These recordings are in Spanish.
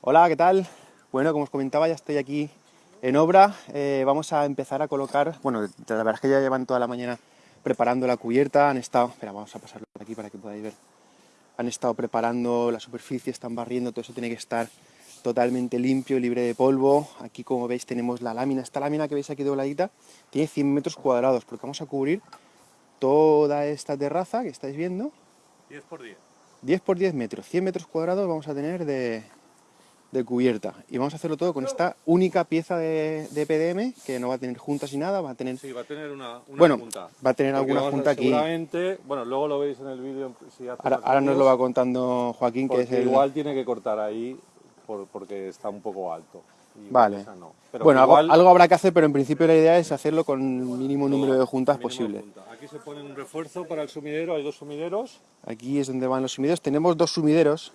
Hola, ¿qué tal? Bueno, como os comentaba, ya estoy aquí en obra. Eh, vamos a empezar a colocar, bueno, la verdad es que ya llevan toda la mañana preparando la cubierta, han estado, espera, vamos a pasarlo por aquí para que podáis ver, han estado preparando la superficie, están barriendo, todo eso tiene que estar totalmente limpio, libre de polvo. Aquí, como veis, tenemos la lámina, esta lámina que veis aquí dobladita, tiene 100 metros cuadrados, porque vamos a cubrir toda esta terraza que estáis viendo. 10 por 10. 10 por 10 metros, 100 metros cuadrados vamos a tener de, de cubierta. Y vamos a hacerlo todo con esta única pieza de, de, PDM, que no va a tener juntas ni nada, va a tener... Sí, va a tener una, una bueno, junta. va a tener Porque alguna a- junta aquí. Seguramente, bueno, luego lo veis en el vídeo. Si Ahora, ahora nos lo va contando Joaquín, que es el... igual tiene que cortar ahí por- porque está un poco alto. Y Vale. esa no. Pero Bueno, algo, habrá que hacer, pero en principio la idea es hacerlo con el mínimo número de juntas mínimo posible. junta. Aquí se pone un refuerzo para el sumidero, hay dos sumideros. Aquí es donde van los sumideros. Tenemos dos sumideros,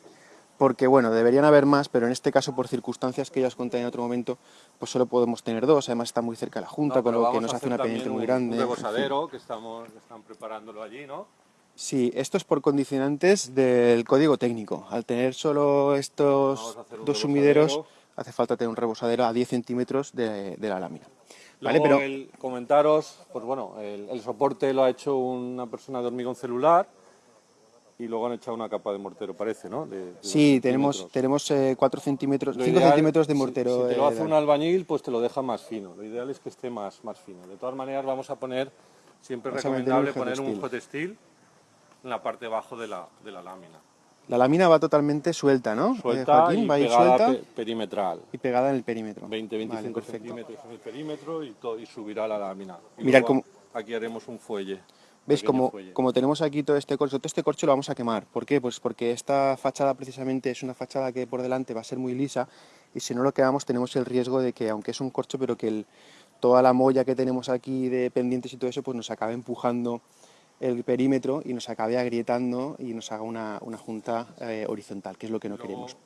porque bueno, deberían haber más, pero en este caso, por circunstancias que ya os conté en otro momento, pues solo podemos tener dos. Además está muy cerca la junta, No, con lo que nos hace una pendiente muy grande. Un rebosadero que estamos, están preparándolo allí, ¿no? Sí, esto es por condicionantes del código técnico. Al tener solo estos dos sumideros, hace falta tener un rebosadero a 10 centímetros de, de la lámina. ¿Vale? Luego Pero el comentaros, pues bueno, el, el soporte lo ha hecho una persona de hormigón celular y luego han echado una capa de mortero, parece, ¿no? De- de sí, tenemos, tenemos eh, 4 centímetros, Lo 5 ideal, centímetros de si- mortero. Si, te lo eh, hace un albañil, pues te lo deja más fino. Lo ideal es que esté más, más fino. De todas maneras, vamos a poner, siempre es recomendable un poner un hot steel en la parte de abajo de la, de la lámina. La lámina va totalmente suelta, ¿no? Eh, Suelta Joaquín, y va pegada suelta pe- perimetral. y pegada en el perímetro. 20-25 Vale, centímetros en el perímetro y, y subirá la lámina. Y luego cómo- Aquí haremos un fuelle. ¿Veis? Como, como tenemos aquí todo este corcho, todo este corcho lo vamos a quemar. ¿Por qué? Pues porque esta fachada precisamente es una fachada que por delante va a ser muy lisa y si no lo quemamos tenemos el riesgo de que, aunque es un corcho, pero que el- toda la molla que tenemos aquí de pendientes y todo eso, pues nos acabe empujando el perímetro y nos acabe agrietando y nos haga una, una junta eh, horizontal, que es lo que no Luego queremos.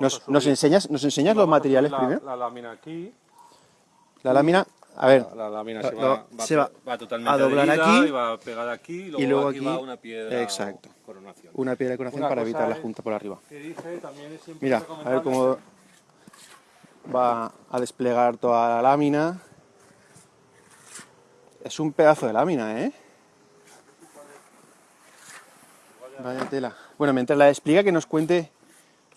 ¿Nos, nos enseñas, ¿nos enseñas los materiales la, primero? La lámina aquí. La lámina, a ver, La, la lámina lo- se, va, va, se va va totalmente a doblar aquí y va pegada aquí y luego, y luego aquí, aquí- va una piedra exacto. coronación. una piedra de coronación Una para evitar la es- junta por arriba. que dije, también es siempre Mira, a ver cómo va a desplegar toda la lámina. Es un pedazo de lámina, ¿eh? Vaya tela. Bueno, mientras la despliega, que nos cuente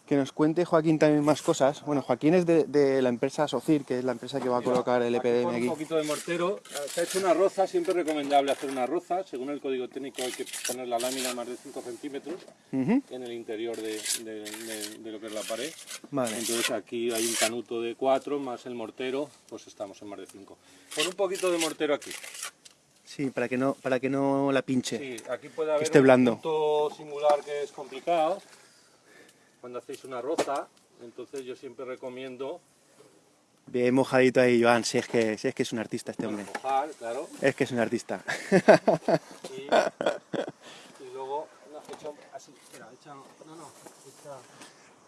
que nos cuente Joaquín también más cosas. Bueno, Joaquín es de, de la empresa Socir, que es la empresa que va a colocar el EPDM aquí. Un poquito de mortero. Se ha hecho una roza, siempre es recomendable hacer una roza. Según el código técnico hay que poner la lámina más de 5 centímetros Ujú. en el interior de, de- de- de lo que es la pared. Vale. Entonces aquí hay un canuto de 4 más el mortero, pues estamos en más de 5. Pon un poquito de mortero aquí. Sí, para que no, para que no la pinche. Sí, aquí puede haber esté un blando. punto singular que es complicado cuando hacéis una roza. Entonces yo siempre recomiendo Bien mojadito ahí, Joan, si es que, si es, que es un artista este hombre. mojar, claro. Es que es un artista. Y, y luego no, echa así, espera, echa, no, no, echa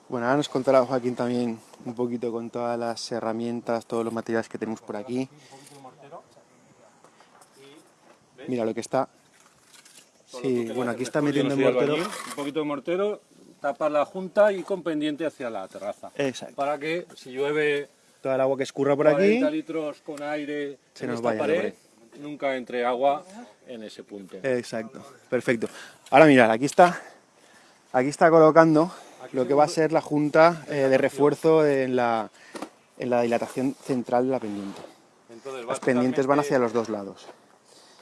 Bueno, ahora nos contará Joaquín también un poquito con todas las herramientas, todos los materiales que tenemos por aquí. un poquito de mortero. Y, ¿ves? Mira lo que está. Sí, bueno, aquí está metiendo el mortero. Un poquito de mortero, tapa la junta y con pendiente hacia la terraza. Exacto. Para que si llueve Toda el agua que escurra por aquí. 40 litros con aire Se en nos esta vaya pared, nunca entre agua en ese punto. Exacto, perfecto. Ahora mirad, aquí está, aquí está colocando Aquí lo que va a ser la junta eh, de refuerzo en la, en la dilatación central de la pendiente. Entonces Las pendientes van hacia los dos lados.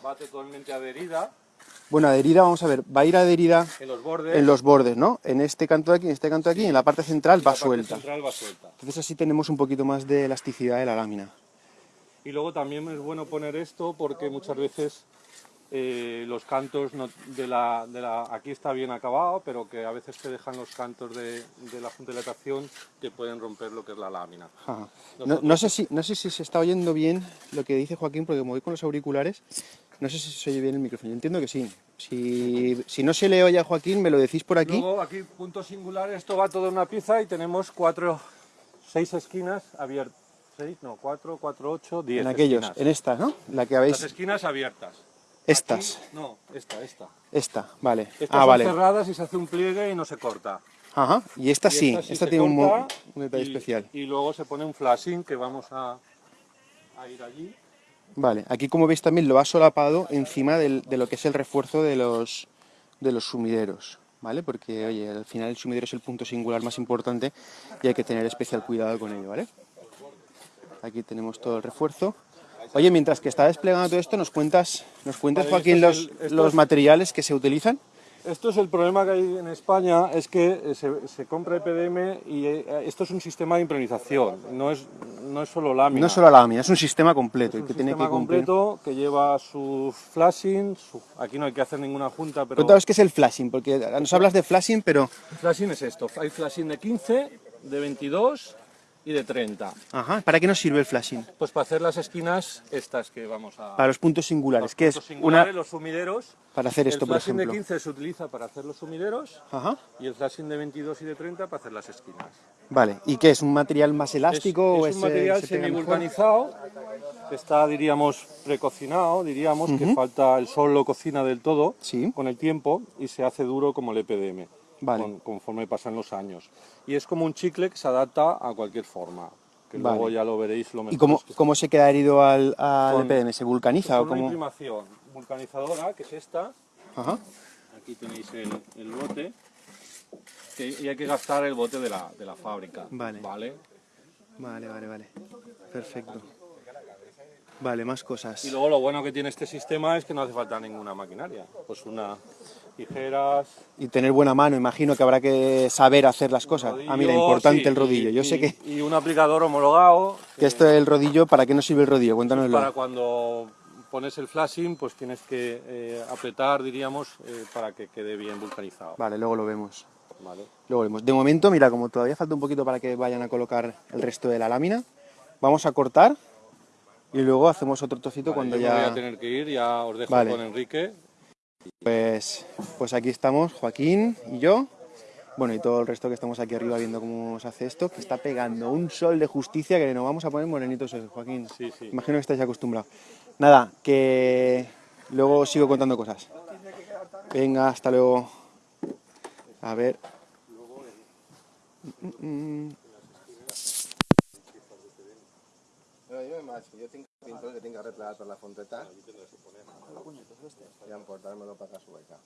Va totalmente adherida Bueno, adherida, vamos a ver, va a ir adherida en los bordes. en los bordes, ¿no? En este canto de aquí, en este canto de aquí, y en la parte central va la parte suelta. central va suelta. Entonces así tenemos un poquito más de elasticidad de la lámina. Y luego también es bueno poner esto porque muchas veces eh, los cantos no- de, la, de la... Aquí está bien acabado, pero que a veces te dejan los cantos de, de la junta de dilatación que pueden romper lo que es la lámina. Ajá. No, Nosotros- no sé si, no sé si se está oyendo bien lo que dice Joaquín, porque como voy con los auriculares, no sé si se oye bien el micrófono. Yo entiendo que sí. Si, si no se le oye a Joaquín, me lo decís por aquí. Luego aquí, punto singular, esto va todo en una pieza y tenemos cuatro, seis esquinas abiertas. ¿Seis? No, cuatro, cuatro, ocho, diez en aquellos, esquinas. en esta, ¿no? La que Las habéis... esquinas abiertas. Estas. Aquí- no, esta, esta. Esta, vale. Estas ah, son vale. cerradas y se hace un pliegue y no se corta. Ajá, y esta Y sí, esta sí tiene un, detalle y- especial. Y luego se pone un flashing que vamos a, a ir allí. Vale, aquí como veis también lo ha solapado encima del- de lo que es el refuerzo de los, de los sumideros, ¿vale? Porque, oye, al final el sumidero es el punto singular más importante y hay que tener especial cuidado con ello, ¿vale? Aquí tenemos todo el refuerzo. Oye, mientras que está desplegando todo esto, ¿nos cuentas, nos cuentas Joaquín, los, los es- materiales que se utilizan? Esto es el problema que hay en España, es que eh, se, se compra EPDM y eh, esto es un sistema de impermeabilización, no es, no es solo lámina. No es solo la lámina, es un sistema completo Es un que tiene sistema que cumplir. completo que lleva su flashing, su- aquí no hay que hacer ninguna junta, pero Cuéntanos qué es el flashing, porque nos hablas de flashing, pero... flashing es esto, hay flashing de 15, de 22 y de 30. Ajá, ¿para qué nos sirve el flashing? Pues para hacer las esquinas estas que vamos a... Para los puntos singulares, los que es singulares, una... los sumideros. Para hacer esto, el por flashing ejemplo. de 15 se utiliza para hacer los sumideros Ajá. y el flashing de 22 y de 30 para hacer las esquinas. Vale, ¿y qué es? ¿Un material más Es, elástico o es un material se semivulcanizado que está, diríamos, precocinado, diríamos, que falta, el sol lo cocina del todo Sí. con el tiempo y se hace duro como el EPDM, Vale. con- conforme pasan los años. Y es como un chicle que se adapta a cualquier forma, que Vale. luego ya lo veréis lo mejor. ¿Y cómo, cómo se queda herido al, al Con- EPDM? ¿Se vulcaniza o con una cómo? imprimación vulcanizadora, que es esta, Ajá. aquí tenéis el, el bote, que- y hay que gastar el bote de la, de la fábrica. Vale. ¿vale? Vale, vale, vale. Perfecto. Vale, más cosas. Y luego lo bueno que tiene este sistema es que no hace falta ninguna maquinaria. Pues una tijeras, Y tener buena mano, imagino que habrá que saber hacer las cosas. rodillo, ah, mira, importante sí, el rodillo. y- Yo sé que, Y un aplicador homologado. que esto del rodillo, ¿para qué nos sirve el rodillo? Cuéntanoslo. Para cuando pones el flashing, pues tienes que eh, apretar, diríamos, eh, para que quede bien vulcanizado. Vale, luego lo vemos. ¿vale? Luego vemos. De momento, mira, como todavía falta un poquito para que vayan a colocar el resto de la lámina, vamos a cortar y luego hacemos otro trocito Vale, cuando yo me voy ya... a tener que ir, ya os dejo Vale. con Enrique. Pues, pues aquí estamos, Joaquín y yo. Bueno, y todo el resto que estamos aquí arriba viendo cómo se hace esto, que está pegando un sol de justicia que nos vamos a poner morenitos, hoy, Joaquín. Sí, sí. Imagino que estáis acostumbrados. Nada, que luego sigo contando cosas. Venga, hasta luego. A ver. Mm, mm, mm. No, jo tinc pintor que tinc arreglat per la fonteta i emportar-me-lo per la sueca.